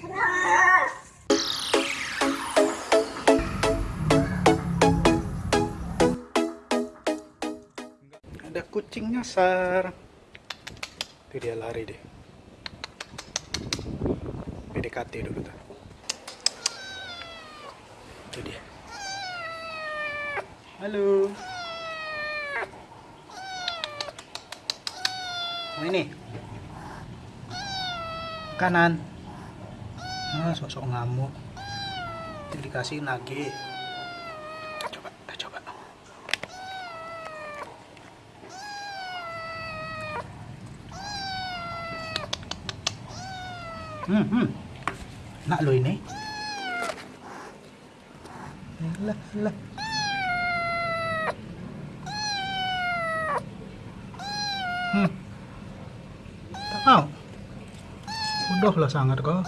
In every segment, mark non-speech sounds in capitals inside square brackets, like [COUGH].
Ada kucing nyasar. Itu dia lari deh. PDKT dulu tuh. Itu dia. Halo. Ini? Kanan. Ah, sosok ngamuk. Dikasih nage. Coba, coba. Hmm, hmm. Nak lo ini. Lah, lah. Hmm. Tak mau. Bodoh lah sangat kau.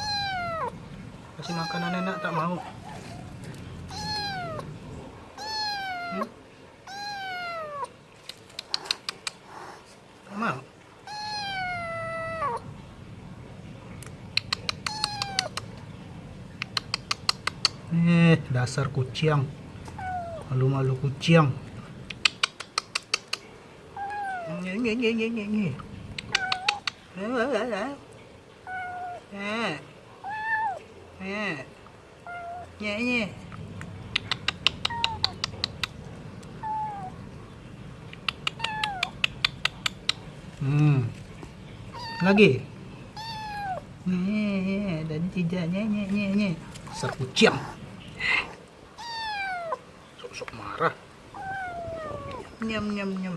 Kasih makanan enak tak mau. Hmm? Eh, dasar kucing. Malu-malu kucing. Nye, nye, nye, nye, nye, nye. Nye. Hmm. Lagi. Nye, dan tidak nye, nye, nye, nye. Sok-sok marah. Nyam, nyam, nyam.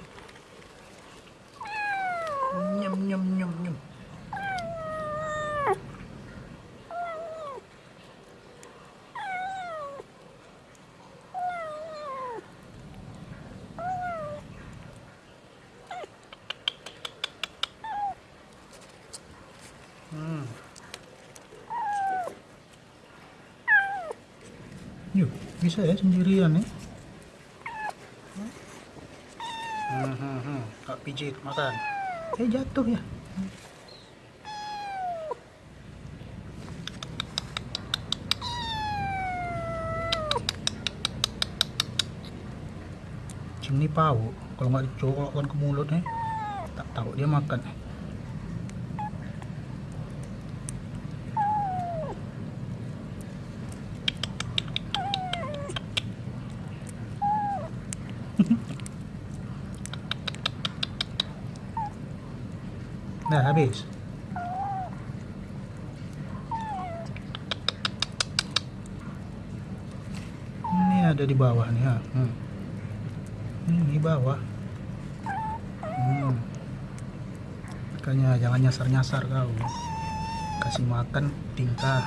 Nyam, nyam, nyam, nyam. Hmm. Yuk, bisa ya sendirian ya. Hmm, hmm, hmm. Kak pijit makan. Eh jatuh ya. Ini pau, kalau nggak dicolokkan ke mulutnya, tak tahu dia makan. Dah habis. Ini ada di bawah nih ya. Hmm. Ini bawah. Hmm. Makanya jangan nyasar-nyasar kau. Kasih makan tingkah.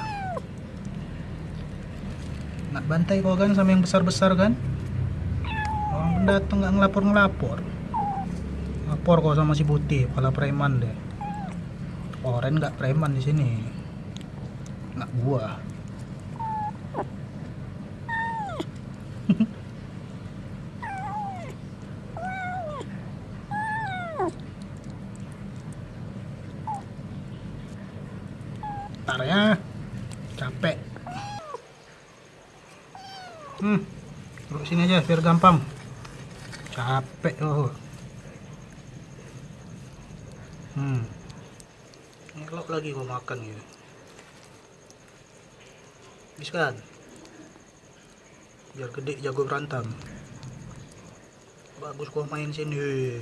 Nak bantai kau kan sama yang besar-besar kan? Orang pendatang nggak ngelapor-ngelapor lapor kok sama si putih kepala preman deh oren nggak preman di sini. Nggak gua. Ntar ya. Capek. Hmm. Duduk sini aja biar gampang. Capek oh Hmm. Lagi gua makan gitu. Habis kan? Biar gede jago berantem. Bagus gua main sini.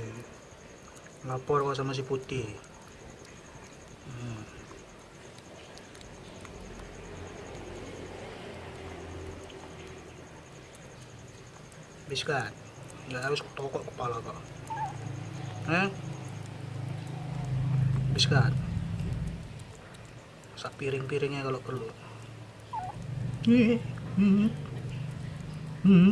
Lapor gua sama si putih. Hmm. Habis kan? Nggak harus tokok kepala kau. Eh? habiskan masak piring-piringnya kalau perlu. Hmm. [LAUGHS] Hmm.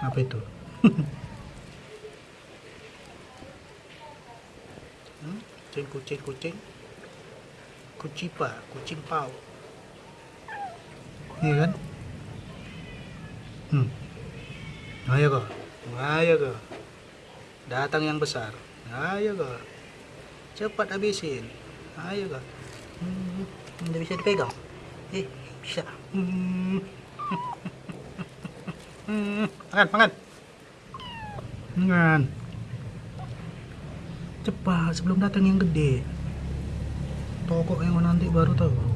apa itu? [LAUGHS] Hmm? kucing kucing kucing. Kucipa kucing pau. Iya kan? Hmm. Ayo kok. Ayo kok. Datang yang besar ayo kok cepat habisin. Ayo kak. Hmm, udah bisa dipegang? Eh bisa. Hmm. [LAUGHS] Hmm, makan makan. Makan. Cepat sebelum datang yang gede. Toko yang nanti baru tahu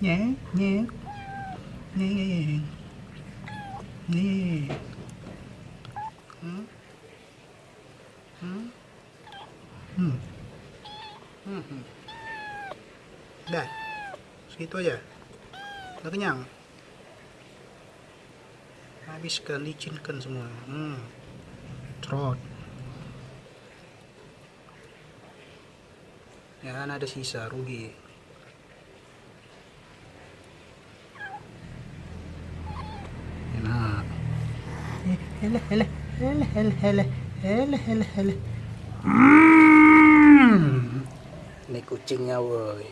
nhé nhé nhé nhé nhé dah. Segitu aja. Udah kenyang? Habiskan licinkan semua. Hmm. Trot. Ya kan ada sisa. Rugi hele, hele, hele, hele, hele, hele, hele, hele. Hmm. Ini kucingnya woi.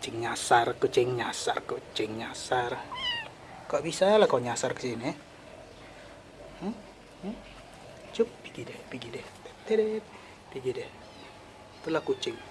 Kucing nyasar, kucing nyasar, kucing nyasar. Kok bisa lah kau nyasar ke sini? Hmm? Hmm? Cuk, pergi deh, pergi deh. Pergi deh. Itulah kucing.